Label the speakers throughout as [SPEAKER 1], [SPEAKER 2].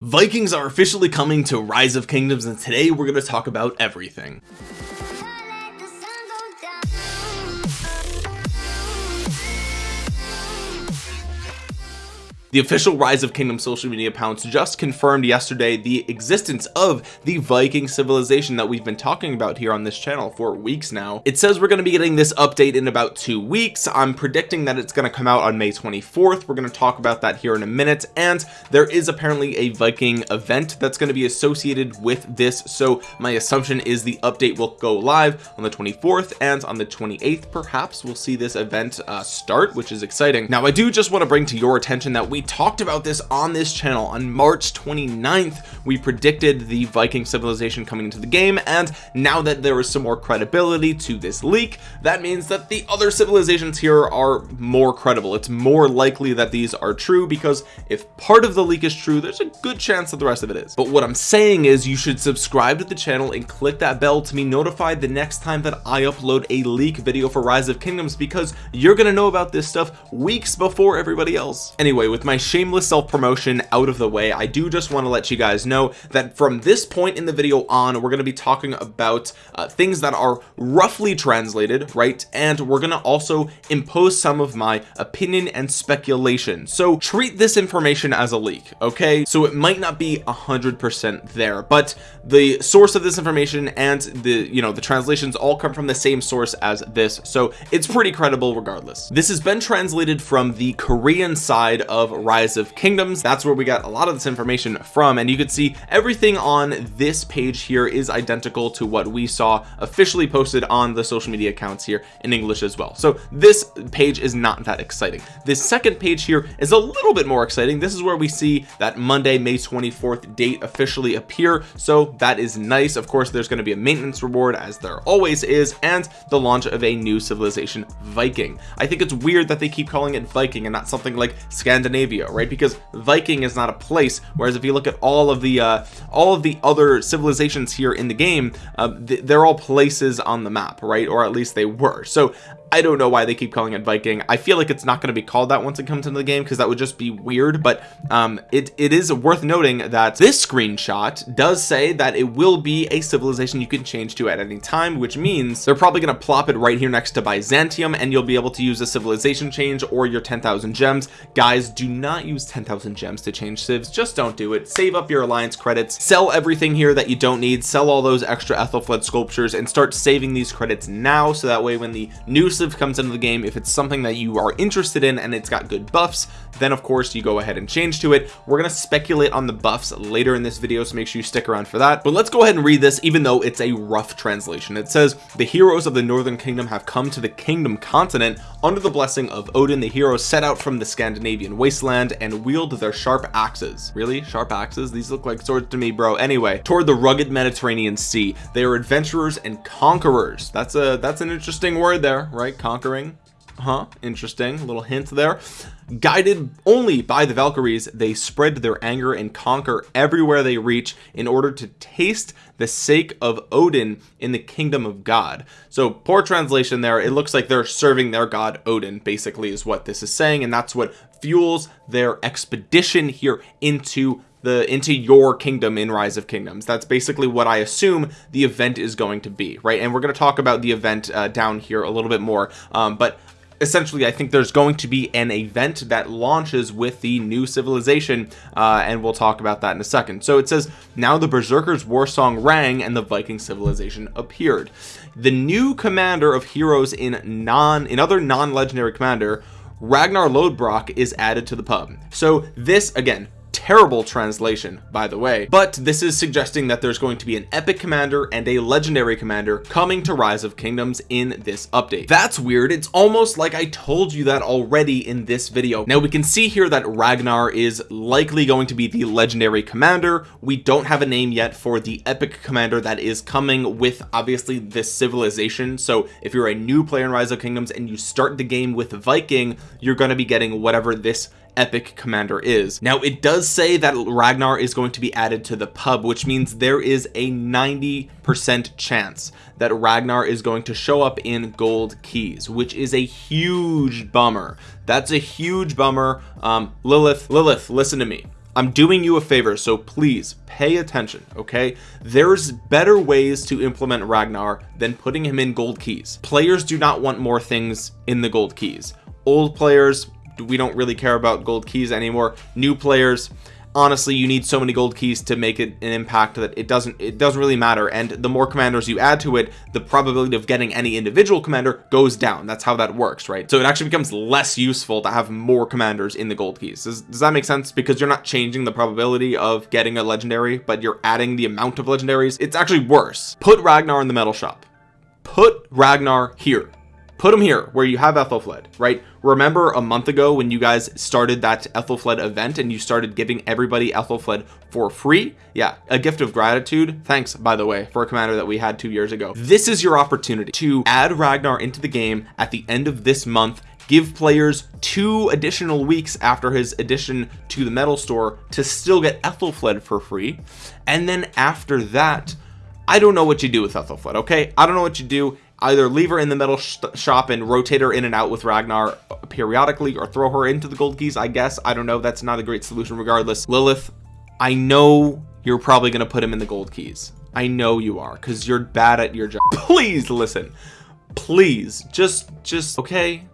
[SPEAKER 1] Vikings are officially coming to Rise of Kingdoms and today we're going to talk about everything The official Rise of Kingdom social media accounts just confirmed yesterday the existence of the Viking civilization that we've been talking about here on this channel for weeks now. It says we're going to be getting this update in about two weeks. I'm predicting that it's going to come out on May 24th. We're going to talk about that here in a minute. And there is apparently a Viking event that's going to be associated with this. So my assumption is the update will go live on the 24th and on the 28th. Perhaps we'll see this event uh, start, which is exciting. Now I do just want to bring to your attention that we we talked about this on this channel. On March 29th we predicted the Viking civilization coming into the game and now that there is some more credibility to this leak that means that the other civilizations here are more credible. It's more likely that these are true because if part of the leak is true there's a good chance that the rest of it is. But what I'm saying is you should subscribe to the channel and click that bell to be notified the next time that I upload a leak video for Rise of Kingdoms because you're gonna know about this stuff weeks before everybody else. Anyway with my shameless self-promotion out of the way I do just want to let you guys know that from this point in the video on we're going to be talking about uh, things that are roughly translated right? And we're going to also impose some of my opinion and speculation. So treat this information as a leak okay? So it might not be a hundred percent there but the source of this information and the you know the translations all come from the same source as this. So it's pretty credible regardless. This has been translated from the Korean side of rise of kingdoms. That's where we got a lot of this information from and you could see everything on this page here is identical to what we saw officially posted on the social media accounts here in English as well. So this page is not that exciting. This second page here is a little bit more exciting. This is where we see that Monday May 24th date officially appear. So that is nice. Of course there's going to be a maintenance reward as there always is and the launch of a new civilization Viking. I think it's weird that they keep calling it Viking and not something like Scandinavia Scandinavia right? Because Viking is not a place whereas if you look at all of the uh all of the other civilizations here in the game uh, they're all places on the map right? Or at least they were. So I don't know why they keep calling it Viking. I feel like it's not going to be called that once it comes into the game because that would just be weird but um it it is worth noting that this screenshot does say that it will be a civilization you can change to at any time which means they're probably going to plop it right here next to Byzantium and you'll be able to use a civilization change or your 10,000 gems. Guys do not use 10,000 gems to change civs. Just don't do it. Save up your alliance credits. Sell everything here that you don't need. Sell all those extra Ethelflaed sculptures and start saving these credits now so that way when the new civ comes into the game. If it's something that you are interested in and it's got good buffs then of course you go ahead and change to it. We're going to speculate on the buffs later in this video so make sure you stick around for that. But let's go ahead and read this even though it's a rough translation. It says the heroes of the northern kingdom have come to the kingdom continent under the blessing of Odin. The heroes set out from the Scandinavian wasteland and wield their sharp axes. Really? Sharp axes? These look like swords to me bro. Anyway toward the rugged Mediterranean Sea. They are adventurers and conquerors. That's a that's an interesting word there right conquering. Huh? Interesting. Little hint there. Guided only by the Valkyries they spread their anger and conquer everywhere they reach in order to taste the sake of Odin in the kingdom of God. So poor translation there. It looks like they're serving their god Odin basically is what this is saying and that's what fuels their expedition here into the into your kingdom in rise of kingdoms. That's basically what I assume the event is going to be right? And we're going to talk about the event uh, down here a little bit more um, but essentially I think there's going to be an event that launches with the new civilization uh, and we'll talk about that in a second. So it says now the berserkers war song rang and the Viking civilization appeared. The new commander of heroes in non in other non-legendary commander Ragnar Lodbrok is added to the pub. So this again terrible translation by the way but this is suggesting that there's going to be an epic commander and a legendary commander coming to rise of kingdoms in this update. That's weird. It's almost like I told you that already in this video. Now we can see here that Ragnar is likely going to be the legendary commander. We don't have a name yet for the epic commander that is coming with obviously this civilization. So if you're a new player in rise of kingdoms and you start the game with Viking you're going to be getting whatever this epic commander is. Now it does say that Ragnar is going to be added to the pub which means there is a 90 percent chance that Ragnar is going to show up in gold keys which is a huge bummer. That's a huge bummer. Um Lilith Lilith listen to me. I'm doing you a favor so please pay attention okay? There's better ways to implement Ragnar than putting him in gold keys. Players do not want more things in the gold keys. Old players we don't really care about gold keys anymore. New players honestly you need so many gold keys to make it an impact that it doesn't it doesn't really matter. And the more commanders you add to it the probability of getting any individual commander goes down. That's how that works right? So it actually becomes less useful to have more commanders in the gold keys. Does, does that make sense? Because you're not changing the probability of getting a legendary but you're adding the amount of legendaries. It's actually worse. Put Ragnar in the metal shop. Put Ragnar here put them here where you have Ethelfled right? Remember a month ago when you guys started that Ethelfled event and you started giving everybody Ethelfled for free? Yeah a gift of gratitude. Thanks by the way for a commander that we had two years ago. This is your opportunity to add Ragnar into the game at the end of this month give players two additional weeks after his addition to the metal store to still get Ethelfled for free. And then after that I don't know what you do with Ethelfled okay? I don't know what you do either leave her in the metal sh shop and rotate her in and out with Ragnar periodically or throw her into the gold keys I guess. I don't know. That's not a great solution regardless. Lilith I know you're probably gonna put him in the gold keys. I know you are because you're bad at your job. Please listen. Please. Just just okay.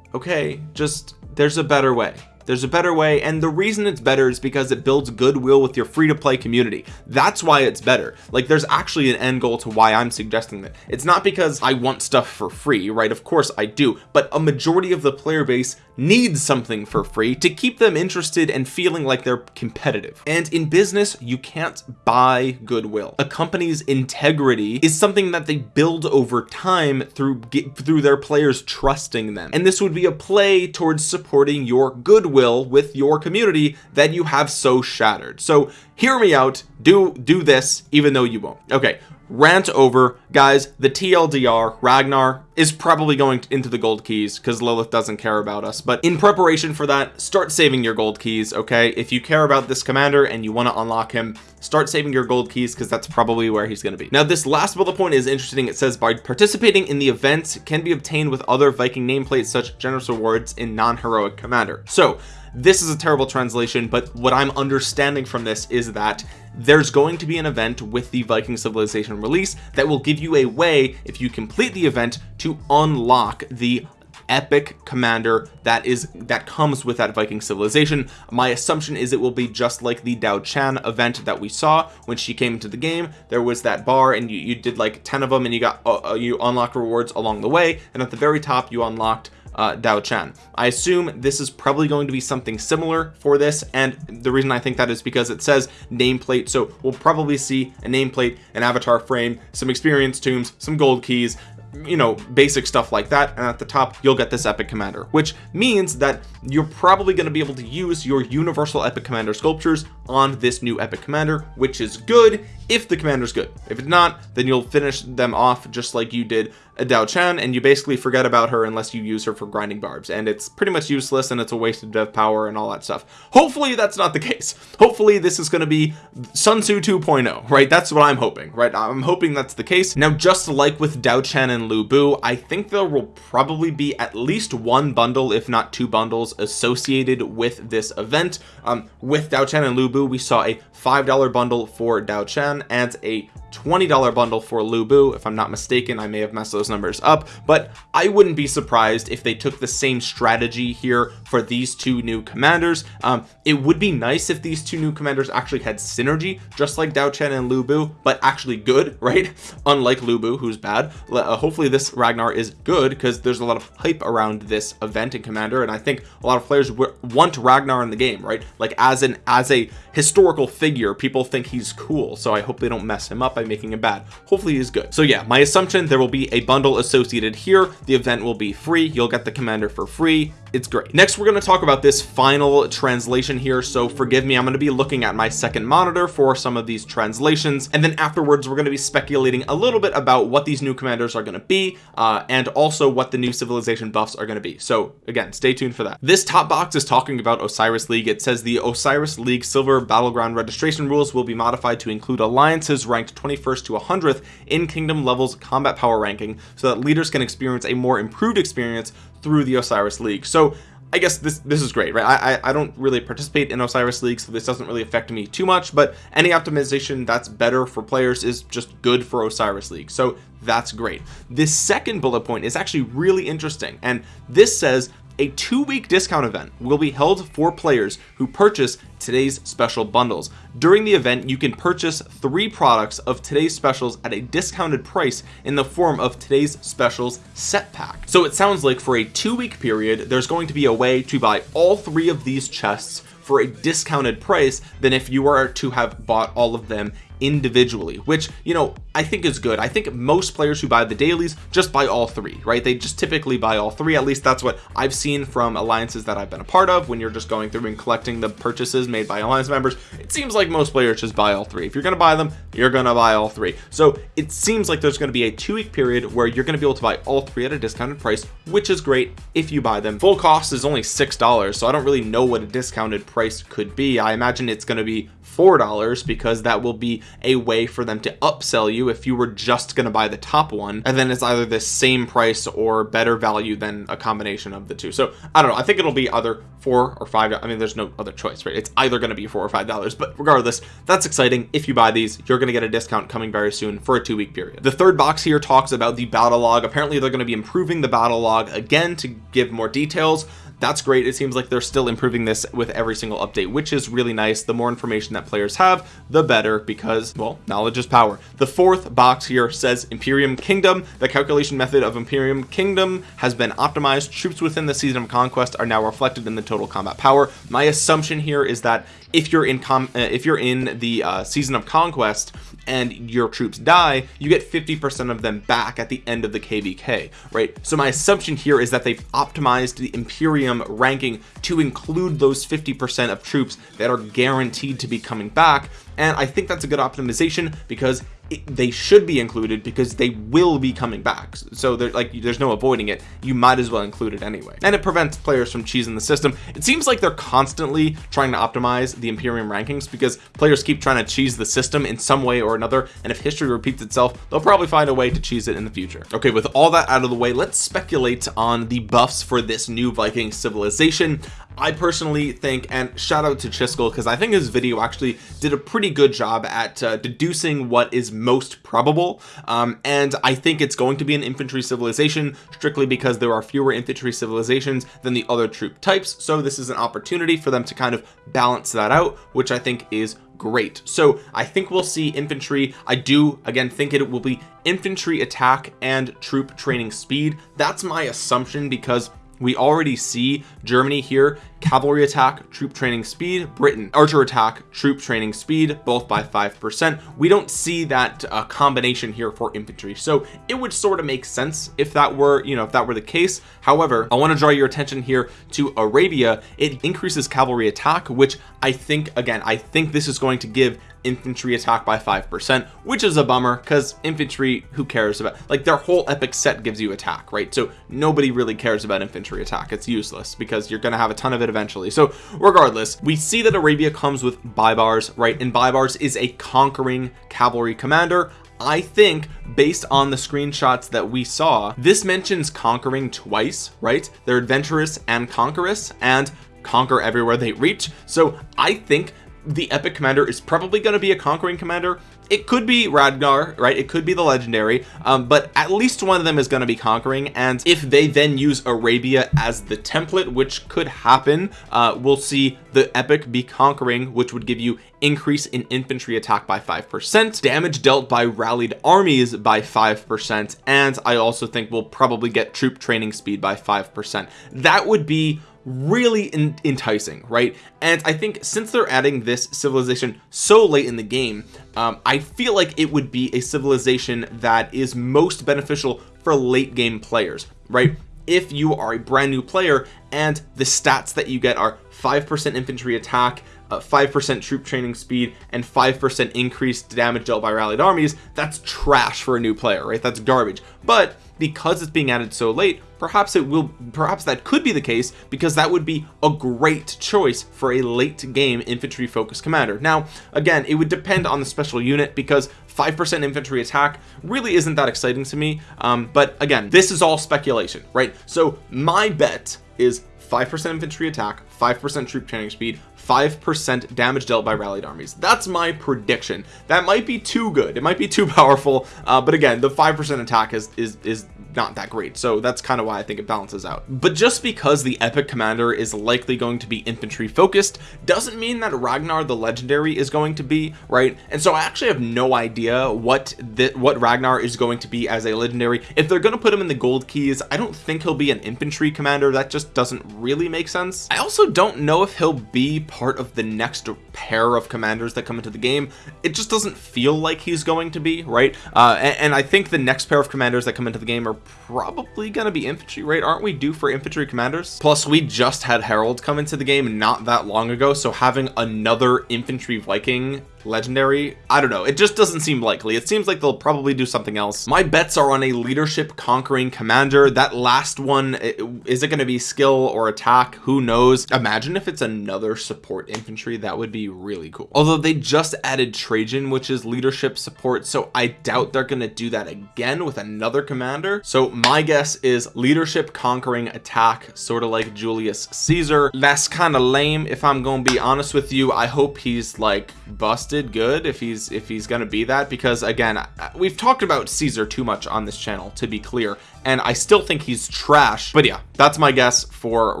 [SPEAKER 1] Okay. Just there's a better way there's a better way and the reason it's better is because it builds goodwill with your free-to-play community. That's why it's better. Like there's actually an end goal to why I'm suggesting that. It's not because I want stuff for free right? Of course I do but a majority of the player base needs something for free to keep them interested and feeling like they're competitive. And in business you can't buy goodwill. A company's integrity is something that they build over time through through their players trusting them. And this would be a play towards supporting your goodwill with your community that you have so shattered. So hear me out. Do do this even though you won't. Okay rant over guys the TLDR Ragnar is probably going into the gold keys because Lilith doesn't care about us. But in preparation for that start saving your gold keys okay? If you care about this commander and you want to unlock him start saving your gold keys because that's probably where he's going to be. Now this last bullet point is interesting. It says by participating in the event can be obtained with other Viking nameplates such generous rewards in non-heroic commander. So this is a terrible translation but what I'm understanding from this is that there's going to be an event with the Viking civilization release that will give you a way if you complete the event to unlock the epic commander that is that comes with that Viking civilization. My assumption is it will be just like the Diaochan event that we saw when she came into the game. There was that bar and you, you did like 10 of them and you got uh, uh you unlocked rewards along the way. And at the very top you unlocked uh, Diaochan. I assume this is probably going to be something similar for this and the reason I think that is because it says nameplate so we'll probably see a nameplate an avatar frame some experience tombs some gold keys you know basic stuff like that and at the top you'll get this epic commander which means that you're probably going to be able to use your universal epic commander sculptures on this new epic commander which is good if the commander's good. If it's not then you'll finish them off just like you did a Diaochan and you basically forget about her unless you use her for grinding barbs and it's pretty much useless and it's a waste of dev power and all that stuff. Hopefully that's not the case. Hopefully this is going to be Sun Tzu 2.0 right? That's what I'm hoping right? I'm hoping that's the case. Now just like with Diaochan and Lu Bu I think there will probably be at least one bundle if not two bundles associated with this event. Um, with Diaochan and Lu We saw a five dollar bundle for Diaochan and a $20 bundle for Lu Bu if I'm not mistaken I may have messed those numbers up but I wouldn't be surprised if they took the same strategy here for these two new commanders. Um, it would be nice if these two new commanders actually had synergy just like Diaochan and Lu Bu but actually good right? Unlike Lu Bu who's bad. Uh, hopefully this Ragnar is good because there's a lot of hype around this event and commander and I think a lot of players want Ragnar in the game right? Like as an as a historical figure people think he's cool so I hope they don't mess him up by making him bad. Hopefully he's good. So yeah my assumption there will be a bundle associated here. The event will be free. You'll get the commander for free. It's great. Next we're going to talk about this final translation here. So forgive me I'm going to be looking at my second monitor for some of these translations. And then afterwards we're going to be speculating a little bit about what these new commanders are going to be uh, and also what the new civilization buffs are going to be. So again stay tuned for that. This top box is talking about Osiris League. It says the Osiris League silver battleground registration rules will be modified to include alliances ranked 21st to 100th in kingdom levels combat power ranking so that leaders can experience a more improved experience through the Osiris League. So I guess this this is great right? I, I don't really participate in Osiris League so this doesn't really affect me too much but any optimization that's better for players is just good for Osiris League. So that's great. This second bullet point is actually really interesting and this says a two-week discount event will be held for players who purchase today's special bundles. During the event you can purchase three products of today's specials at a discounted price in the form of today's specials set pack. So it sounds like for a two-week period there's going to be a way to buy all three of these chests for a discounted price than if you were to have bought all of them individually which you know I think is good. I think most players who buy the dailies just buy all three right? They just typically buy all three. At least that's what I've seen from alliances that I've been a part of when you're just going through and collecting the purchases made by alliance members. It seems like most players just buy all three. If you're gonna buy them you're gonna buy all three. So it seems like there's to be a two-week period where you're to be able to buy all three at a discounted price which is great if you buy them. Full cost is only six dollars so I don't really know what a discounted price could be. I imagine it's going to be four dollars because that will be a way for them to upsell you if you were just going to buy the top one. And then it's either the same price or better value than a combination of the two. So I don't know. I think it'll be either four or five. I mean there's no other choice right? It's either going to be four or five dollars. But regardless that's exciting. If you buy these you're going to get a discount coming very soon for a two-week period. The third box here talks about the battle log. Apparently they're going to be improving the battle log again to give more details that's great. It seems like they're still improving this with every single update which is really nice. The more information that players have the better because well knowledge is power. The fourth box here says Imperium Kingdom. The calculation method of Imperium Kingdom has been optimized. Troops within the season of conquest are now reflected in the total combat power. My assumption here is that if you're in com uh, if you're in the uh, season of conquest and your troops die you get 50% of them back at the end of the kvk right? So my assumption here is that they've optimized the imperium ranking to include those 50% of troops that are guaranteed to be coming back. And I think that's a good optimization because they should be included because they will be coming back. So they're like there's no avoiding it. You might as well include it anyway. And it prevents players from cheesing the system. It seems like they're constantly trying to optimize the Imperium rankings because players keep trying to cheese the system in some way or another. And if history repeats itself they'll probably find a way to cheese it in the future. Okay with all that out of the way let's speculate on the buffs for this new Viking civilization. I personally think and shout out to Chisgule because I think his video actually did a pretty good job at uh, deducing what is most probable. Um, and I think it's going to be an infantry civilization strictly because there are fewer infantry civilizations than the other troop types. So this is an opportunity for them to kind of balance that out which I think is great. So I think we'll see infantry. I do again think it will be infantry attack and troop training speed. That's my assumption because we already see Germany here. Cavalry attack troop training speed. Britain archer attack troop training speed both by five percent. We don't see that uh, combination here for infantry. So it would sort of make sense if that were you know if that were the case. However I want to draw your attention here to Arabia. It increases cavalry attack which I think again I think this is going to give infantry attack by five percent which is a bummer because infantry who cares about like their whole epic set gives you attack right? So nobody really cares about infantry attack. It's useless because you're gonna have a ton of it eventually. So regardless we see that Arabia comes with Baibars right? And Baibars is a conquering cavalry commander. I think based on the screenshots that we saw this mentions conquering twice right? They're adventurous and conquerous and conquer everywhere they reach. So I think the epic commander is probably going to be a conquering commander. It could be Ragnar right? It could be the legendary. Um, but at least one of them is going to be conquering. And if they then use Arabia as the template which could happen uh, we'll see the epic be conquering which would give you increase in infantry attack by five percent damage dealt by rallied armies by five percent and I also think we'll probably get troop training speed by five percent. That would be really enticing right? And I think since they're adding this civilization so late in the game um, I feel like it would be a civilization that is most beneficial for late game players right? If you are a brand new player and the stats that you get are 5% infantry attack 5% uh, troop training speed and 5% increased damage dealt by rallied armies that's trash for a new player right? That's garbage. But because it's being added so late perhaps it will perhaps that could be the case because that would be a great choice for a late game infantry focused commander. Now again it would depend on the special unit because 5% infantry attack really isn't that exciting to me um, but again this is all speculation right? So my bet is 5% infantry attack 5% troop training speed 5% damage dealt by rallied armies. That's my prediction. That might be too good. It might be too powerful. Uh, but again the 5% attack is is is not that great. So that's kind of why I think it balances out. But just because the epic commander is likely going to be infantry focused doesn't mean that Ragnar the legendary is going to be right? And so I actually have no idea what that what Ragnar is going to be as a legendary. If they're going to put him in the gold keys I don't think he'll be an infantry commander. That just doesn't really make sense. I also don't know if he'll be part of the next pair of commanders that come into the game it just doesn't feel like he's going to be right? Uh, and, and I think the next pair of commanders that come into the game are probably gonna be infantry right? Aren't we due for infantry commanders? Plus we just had Harold come into the game not that long ago so having another infantry Viking legendary. I don't know. It just doesn't seem likely. It seems like they'll probably do something else. My bets are on a leadership conquering commander. That last one is it going to be skill or attack? Who knows? Imagine if it's another support infantry. That would be really cool. Although they just added Trajan which is leadership support so I doubt they're going to do that again with another commander. So my guess is leadership conquering attack sort of like Julius Caesar. That's kind of lame if I'm gonna be honest with you. I hope he's like busted busted good if he's if he's gonna be that because again we've talked about Caesar too much on this channel to be clear and I still think he's trash but yeah that's my guess for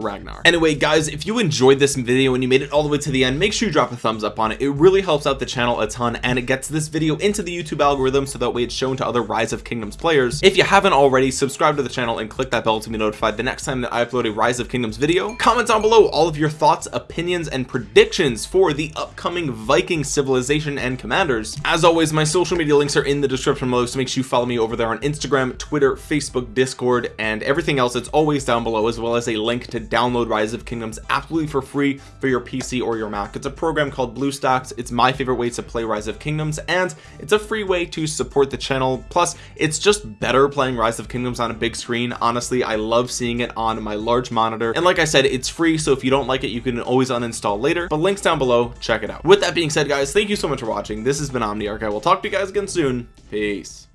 [SPEAKER 1] Ragnar. Anyway guys if you enjoyed this video and you made it all the way to the end make sure you drop a thumbs up on it. It really helps out the channel a ton and it gets this video into the YouTube algorithm so that way it's shown to other rise of kingdoms players. If you haven't already subscribe to the channel and click that bell to be notified the next time that I upload a rise of kingdoms video. Comment down below all of your thoughts opinions and predictions for the upcoming Viking civilization and commanders. As always my social media links are in the description below so make sure you follow me over there on Instagram Twitter Facebook discord and everything else it's always down below as well as a link to download rise of kingdoms absolutely for free for your pc or your mac. It's a program called bluestacks it's my favorite way to play rise of kingdoms and it's a free way to support the channel. Plus it's just better playing rise of kingdoms on a big screen. Honestly i love seeing it on my large monitor. And like i said it's free so if you don't like it you can always uninstall later. But links down below check it out. With that being said guys thank you so much for watching. This has been omniarch. I will talk to you guys again soon. Peace